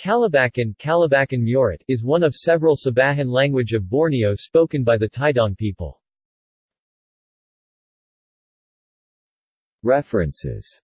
Kalabakan Kalabakan Murat, is one of several Sabahan language of Borneo spoken by the Tidong people. References